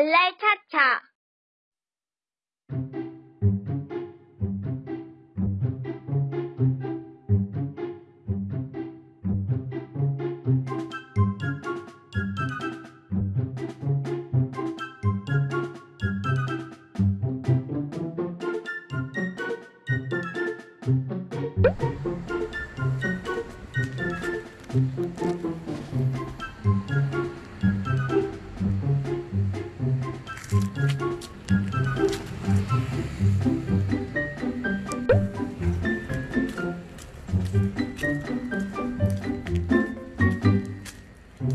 발랄 차차.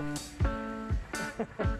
Ha ha ha.